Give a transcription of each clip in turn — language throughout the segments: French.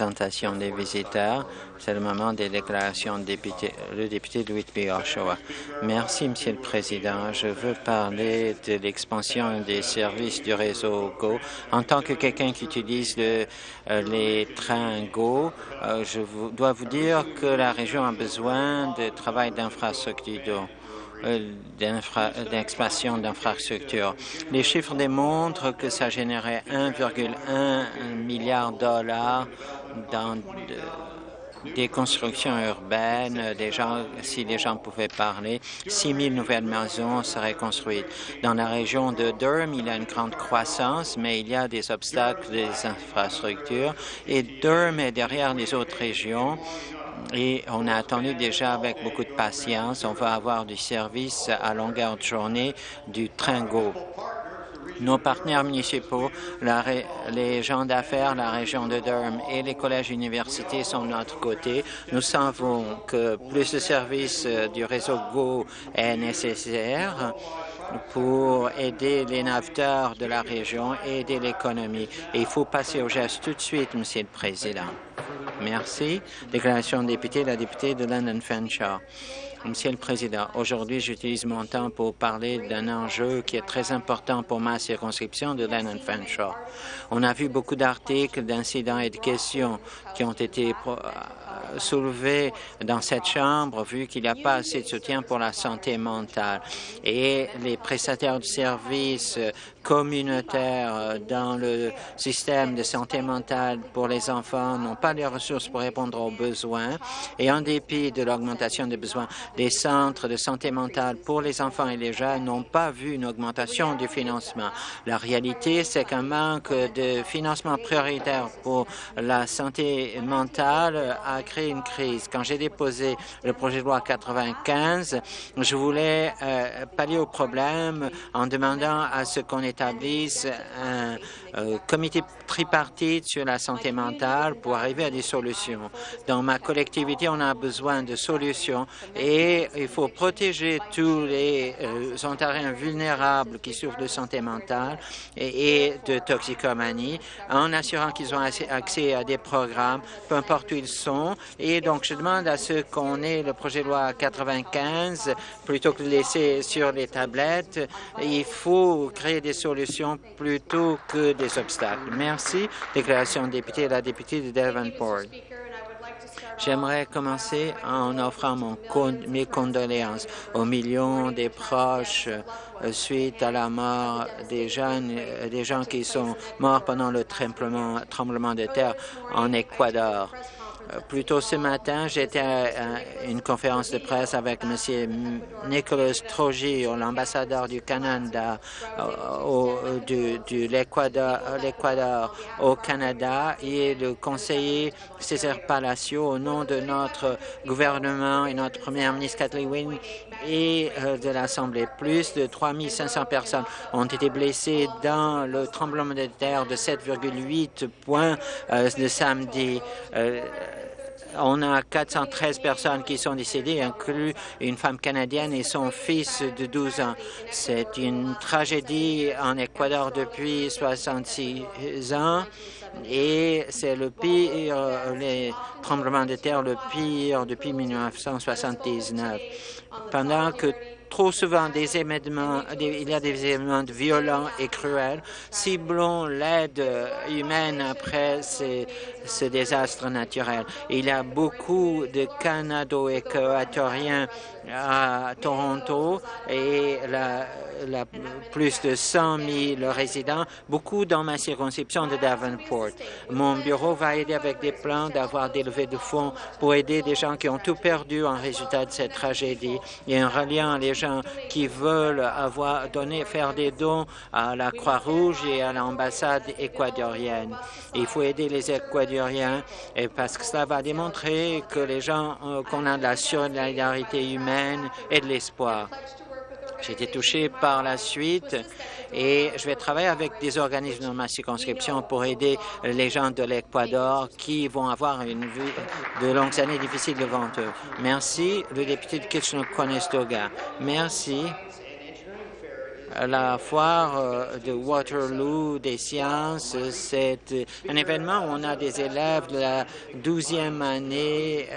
présentation des visiteurs. C'est le moment des déclarations de député, le député de Whitby Oshawa. Merci, Monsieur le Président. Je veux parler de l'expansion des services du réseau GO. En tant que quelqu'un qui utilise le, euh, les trains GO, euh, je vous, dois vous dire que la région a besoin de travail d'infrastructure d'expansion d'infrastructures. Les chiffres démontrent que ça générait 1,1 milliard de dollars dans des constructions urbaines, des gens, si les gens pouvaient parler, 6 000 nouvelles maisons seraient construites. Dans la région de Durham, il y a une grande croissance, mais il y a des obstacles des infrastructures et Durham est derrière les autres régions et on a attendu déjà avec beaucoup de patience. On va avoir du service à longueur de journée du train GO. Nos partenaires municipaux, les gens d'affaires, la région de Durham et les collèges et universités sont de notre côté. Nous savons que plus de services euh, du réseau GO est nécessaire pour aider les naveteurs de la région et aider l'économie. Il faut passer au geste tout de suite, Monsieur le Président. Merci. Déclaration de député, la députée de London Fanshawe. Monsieur le Président, aujourd'hui, j'utilise mon temps pour parler d'un enjeu qui est très important pour ma circonscription de Lennon Fanshawe. On a vu beaucoup d'articles, d'incidents et de questions qui ont été euh, soulevés dans cette Chambre, vu qu'il n'y a pas assez de soutien pour la santé mentale. Et les prestataires de services communautaires euh, dans le système de santé mentale pour les enfants n'ont pas les ressources pour répondre aux besoins. Et en dépit de l'augmentation des besoins, les centres de santé mentale pour les enfants et les jeunes n'ont pas vu une augmentation du financement. La réalité, c'est qu'un manque de financement prioritaire pour la santé mentale a créé une crise. Quand j'ai déposé le projet de loi 95, je voulais euh, pallier au problème en demandant à ce qu'on établisse un euh, comité tripartite sur la santé mentale pour arriver à des solutions. Dans ma collectivité, on a besoin de solutions et il faut protéger tous les euh, Ontariens vulnérables qui souffrent de santé mentale et, de toxicomanie en assurant qu'ils ont accès à des programmes, peu importe où ils sont. Et donc, je demande à ceux qu'on ait le projet de loi 95 plutôt que de laisser sur les tablettes. Il faut créer des plutôt que des obstacles. Merci. Déclaration de député, la députée de Devonport. J'aimerais commencer en offrant mon mes condoléances aux millions des proches euh, suite à la mort des jeunes, euh, des gens qui sont morts pendant le tremblement, tremblement de terre en Équateur. Plus tôt ce matin, j'étais à une conférence de presse avec M. Nicolas Trogio, l'ambassadeur du Canada, au, du, l'Équateur au Canada, et le conseiller César Palacio, au nom de notre gouvernement et notre première ministre Kathleen Wynne et euh, de l'Assemblée. Plus de 3 500 personnes ont été blessées dans le tremblement de terre de 7,8 points euh, de samedi. Euh, on a 413 personnes qui sont décédées, inclus une femme canadienne et son fils de 12 ans. C'est une tragédie en Équateur depuis 66 ans et c'est le pire, les tremblements de terre le pire depuis 1979. Pendant que trop souvent des événements, il y a des événements violents et cruels. Ciblons l'aide humaine après ces, ces désastres naturels. Il y a beaucoup de Canado-équatoriens à Toronto et plus de 100 000 résidents, beaucoup dans ma circonscription de Davenport. Mon bureau va aider avec des plans d'avoir des levées de fonds pour aider des gens qui ont tout perdu en résultat de cette tragédie et en reliant les gens qui veulent avoir donné, faire des dons à la Croix-Rouge et à l'ambassade équatorienne. Il faut aider les Équatoriens et parce que cela va démontrer que les gens, euh, qu'on a de la solidarité humaine et de l'espoir. J'ai été touché par la suite et je vais travailler avec des organismes dans ma circonscription pour aider les gens de l'Équateur qui vont avoir une vie de longues années difficiles devant eux. Merci, le député de Kitchener-Conestoga. Merci. La foire de Waterloo des sciences, c'est un événement où on a des élèves de la douzième année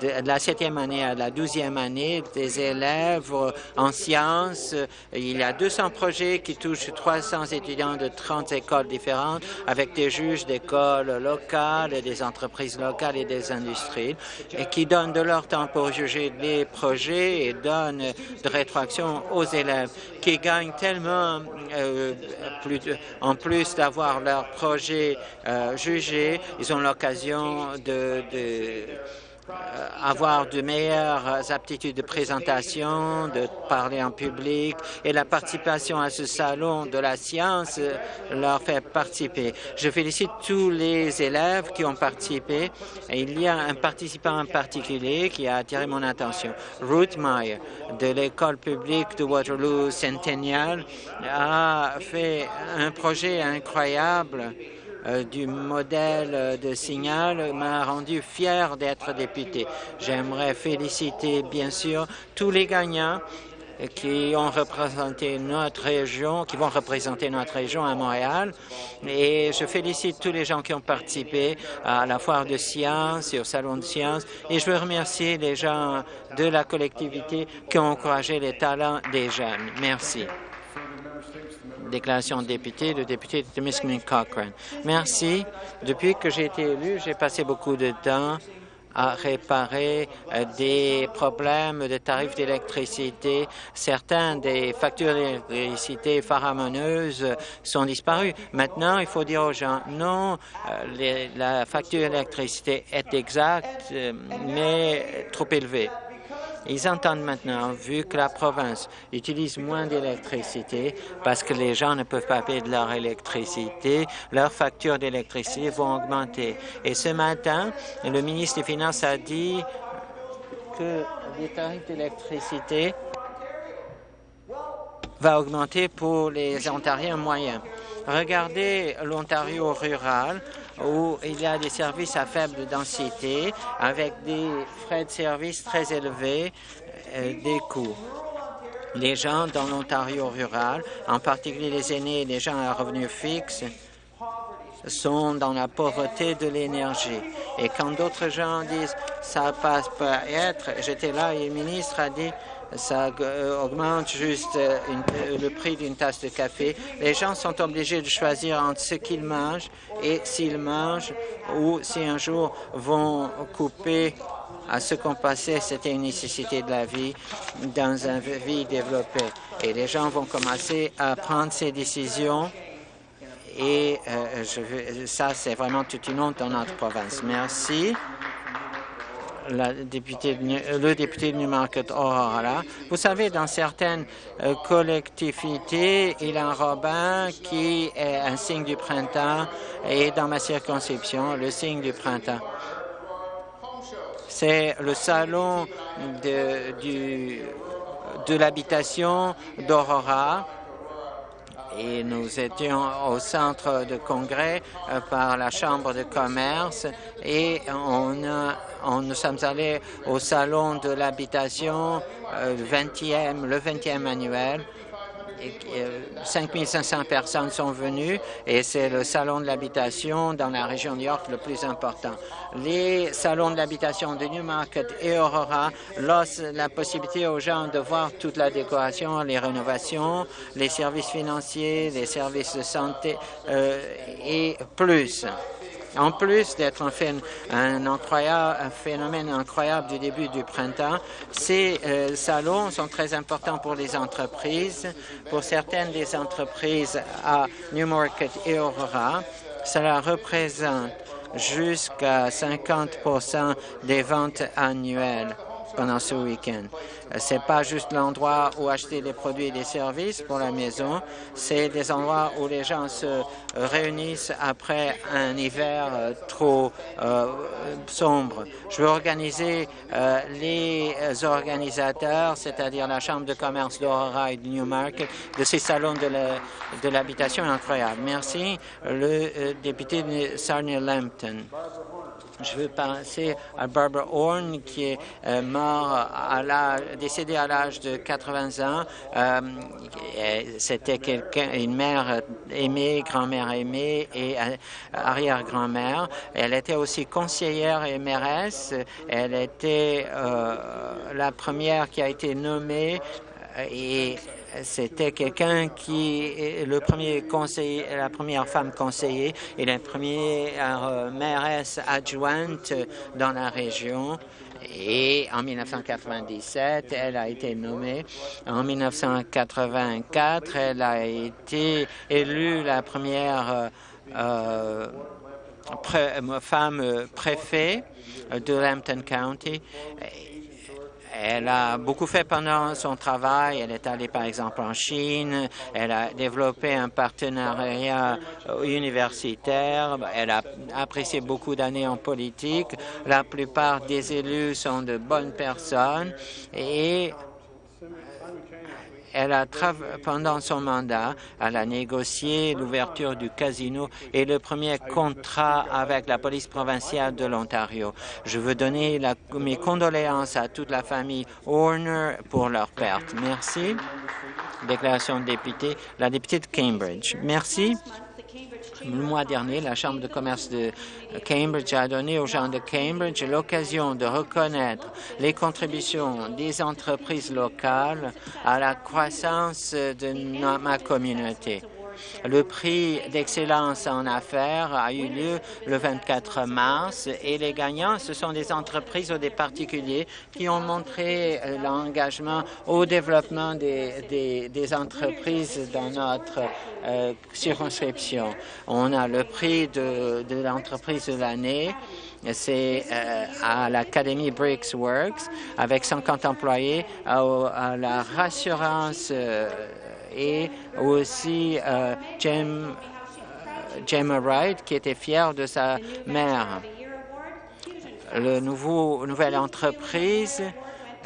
de la septième année à la douzième année, des élèves en sciences. Il y a 200 projets qui touchent 300 étudiants de 30 écoles différentes avec des juges d'écoles locales, des entreprises locales et des industries et qui donnent de leur temps pour juger les projets et donnent de rétroaction aux élèves qui gagnent tellement euh, en plus d'avoir leurs projets euh, jugés, ils ont l'occasion de, avoir de meilleures aptitudes de présentation, de parler en public et la participation à ce salon de la science leur fait participer. Je félicite tous les élèves qui ont participé et il y a un participant en particulier qui a attiré mon attention. Ruth Meyer de l'école publique de Waterloo Centennial a fait un projet incroyable euh, du modèle de signal m'a rendu fier d'être député. J'aimerais féliciter, bien sûr, tous les gagnants qui ont représenté notre région, qui vont représenter notre région à Montréal. Et je félicite tous les gens qui ont participé à la foire de sciences et au salon de sciences. Et je veux remercier les gens de la collectivité qui ont encouragé les talents des jeunes. Merci déclaration de député, le député de Timiskaming Cochrane. Merci. Depuis que j'ai été élu, j'ai passé beaucoup de temps à réparer euh, des problèmes de tarifs d'électricité. Certains des factures d'électricité faramineuses sont disparues. Maintenant, il faut dire aux gens, non, euh, la facture d'électricité est exacte, euh, mais trop élevée. Ils entendent maintenant, vu que la province utilise moins d'électricité parce que les gens ne peuvent pas payer de leur électricité, leurs factures d'électricité vont augmenter. Et ce matin, le ministre des Finances a dit que les tarifs d'électricité vont augmenter pour les Ontariens moyens. Regardez l'Ontario rural où il y a des services à faible densité avec des frais de service très élevés, euh, des coûts. Les gens dans l'Ontario rural, en particulier les aînés et les gens à revenus fixes, sont dans la pauvreté de l'énergie. Et quand d'autres gens disent « ça passe pas être », j'étais là et le ministre a dit ça euh, augmente juste euh, euh, le prix d'une tasse de café. Les gens sont obligés de choisir entre ce qu'ils mangent et s'ils mangent ou si un jour vont couper à ce qu'on passait, c'était une nécessité de la vie dans une vie développée. Et les gens vont commencer à prendre ces décisions et je ça, c'est vraiment toute une honte dans notre province. Merci la députée, le député de Newmarket Aurora. Vous savez, dans certaines euh, collectivités, il y a un robin qui est un signe du printemps et dans ma circonscription, le signe du printemps. C'est le salon de, de l'habitation d'Aurora et nous étions au centre de congrès euh, par la Chambre de commerce et on a on, nous sommes allés au salon de l'habitation, euh, le 20e, le 20e annuel. Et, 5500 euh, personnes sont venues et c'est le salon de l'habitation dans la région de York le plus important. Les salons de l'habitation de Newmarket et Aurora laissent la possibilité aux gens de voir toute la décoration, les rénovations, les services financiers, les services de santé euh, et plus. En plus d'être un, phénomène incroyable du début du printemps, ces euh, salons sont très importants pour les entreprises. Pour certaines des entreprises à Newmarket et Aurora, cela représente jusqu'à 50% des ventes annuelles pendant ce week-end. Ce n'est pas juste l'endroit où acheter des produits et des services pour la maison, c'est des endroits où les gens se réunissent après un hiver euh, trop euh, sombre. Je veux organiser euh, les organisateurs, c'est-à-dire la Chambre de commerce d'Aurora et de Newmarket, de ces salons de l'habitation incroyable. Merci, le député de Sarnia-Lambton. Je veux penser à Barbara Horn, qui est euh, mort décédée à l'âge de 80 ans. Euh, C'était quelqu'un, une mère aimée, grand-mère aimée et euh, arrière-grand-mère. Elle était aussi conseillère et mairesse. Elle était la première qui a été nommée et c'était quelqu'un qui est le premier conseiller, la première femme conseillère et la première euh, mairesse adjointe dans la région. Et en 1997, elle a été nommée. En 1984, elle a été élue la première euh, pré femme préfet de Lambton County. Elle a beaucoup fait pendant son travail. Elle est allée, par exemple, en Chine. Elle a développé un partenariat universitaire. Elle a apprécié beaucoup d'années en politique. La plupart des élus sont de bonnes personnes et elle a pendant son mandat, elle a négocié l'ouverture du casino et le premier contrat avec la police provinciale de l'Ontario. Je veux donner mes condoléances à toute la famille Horner pour leur perte. Merci. Déclaration de député, la députée de Cambridge. Merci. Le mois dernier, la Chambre de commerce de Cambridge a donné aux gens de Cambridge l'occasion de reconnaître les contributions des entreprises locales à la croissance de ma communauté. Le prix d'excellence en affaires a eu lieu le 24 mars et les gagnants, ce sont des entreprises ou des particuliers qui ont montré euh, l'engagement au développement des, entreprises dans notre euh, circonscription. On a le prix de, l'entreprise de l'année c'est euh, à l'Académie Bricks Works avec 50 employés, à, la rassurance et aussi euh, Jem, Gemma Wright qui était fière de sa mère. Le nouveau nouvelle entreprise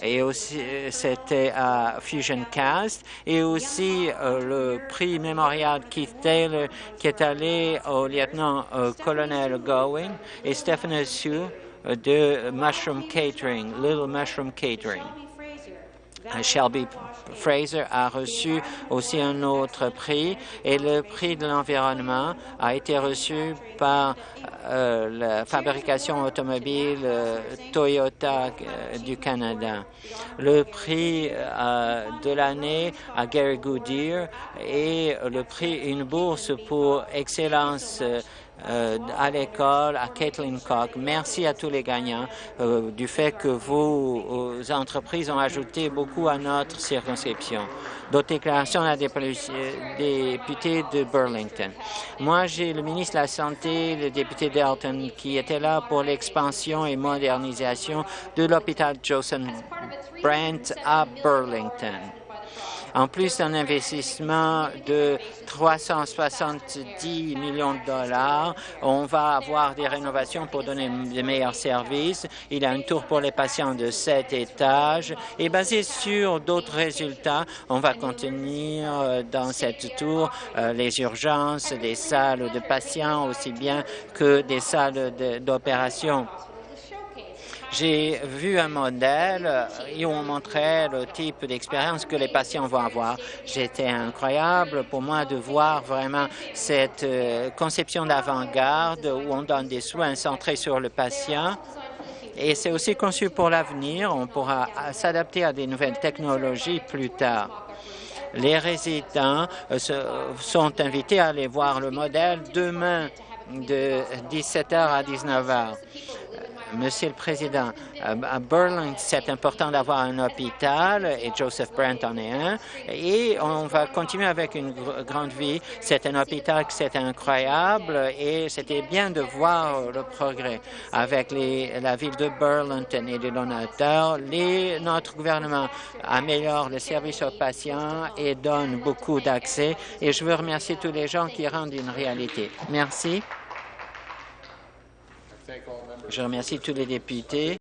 et aussi c'était à Fusion Cast et aussi le prix mémorial Keith Taylor qui est allé au lieutenant-colonel Gowen et Stephen Sue de Mushroom Catering, Little Mushroom Catering. Shelby Fraser a reçu aussi un autre prix et le prix de l'environnement a été reçu par euh, la fabrication automobile euh, Toyota euh, du Canada. Le prix de l'année à Gary Goodyear et le prix une bourse pour excellence euh, à l'école, à Caitlin Cock. Merci à tous les gagnants euh, du fait que vos euh, entreprises ont ajouté beaucoup à notre circonscription. D'autres déclarations à des députés de Burlington. Moi, j'ai le ministre de la Santé, le député Dalton, qui était là pour l'expansion et modernisation de l'hôpital Joseph Brent à Burlington. En plus d'un investissement de 370 millions de dollars, on va avoir des rénovations pour donner de meilleurs services. Il y a une tour pour les patients de sept étages et basé sur d'autres résultats, on va continuer euh, dans cette tour euh, les urgences, des salles de patients aussi bien que des salles d'opération. J'ai vu un modèle et on montrait le type d'expérience que les patients vont avoir. C'était incroyable pour moi de voir vraiment cette euh, conception d'avant-garde où on donne des soins centrés sur le patient et c'est aussi conçu pour l'avenir. On pourra s'adapter à des nouvelles technologies plus tard. Les résidents euh, sont invités à aller voir le modèle demain de 17h à 19h. Monsieur le Président, à Burlington, c'est important d'avoir un hôpital et Joseph Brent en est un. Et on va continuer avec une grande vie. C'est un hôpital qui c'est incroyable et c'était bien de voir le progrès avec les, la ville de Burlington et les donateurs. Notre gouvernement améliore le service aux patients et donne beaucoup d'accès. Et je veux remercier tous les gens qui rendent une réalité. Merci. Je remercie tous les députés.